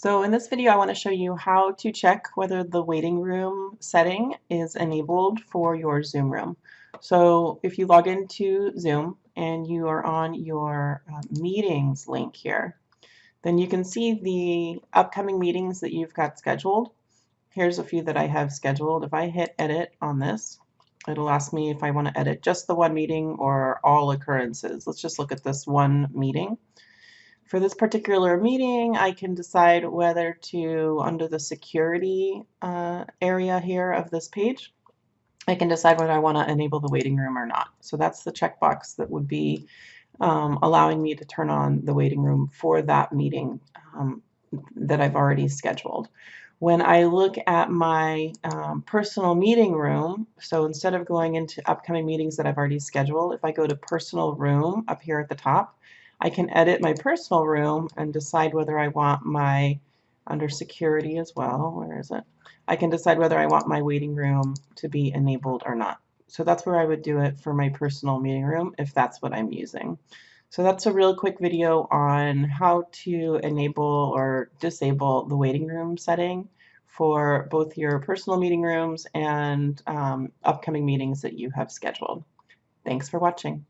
So in this video, I want to show you how to check whether the waiting room setting is enabled for your Zoom room. So if you log into Zoom and you are on your uh, meetings link here, then you can see the upcoming meetings that you've got scheduled. Here's a few that I have scheduled. If I hit edit on this, it'll ask me if I want to edit just the one meeting or all occurrences. Let's just look at this one meeting. For this particular meeting, I can decide whether to, under the security uh, area here of this page, I can decide whether I want to enable the waiting room or not. So that's the checkbox that would be um, allowing me to turn on the waiting room for that meeting um, that I've already scheduled. When I look at my um, personal meeting room, so instead of going into upcoming meetings that I've already scheduled, if I go to personal room up here at the top, I can edit my personal room and decide whether I want my, under security as well, where is it? I can decide whether I want my waiting room to be enabled or not. So that's where I would do it for my personal meeting room if that's what I'm using. So that's a real quick video on how to enable or disable the waiting room setting for both your personal meeting rooms and um, upcoming meetings that you have scheduled. Thanks for watching.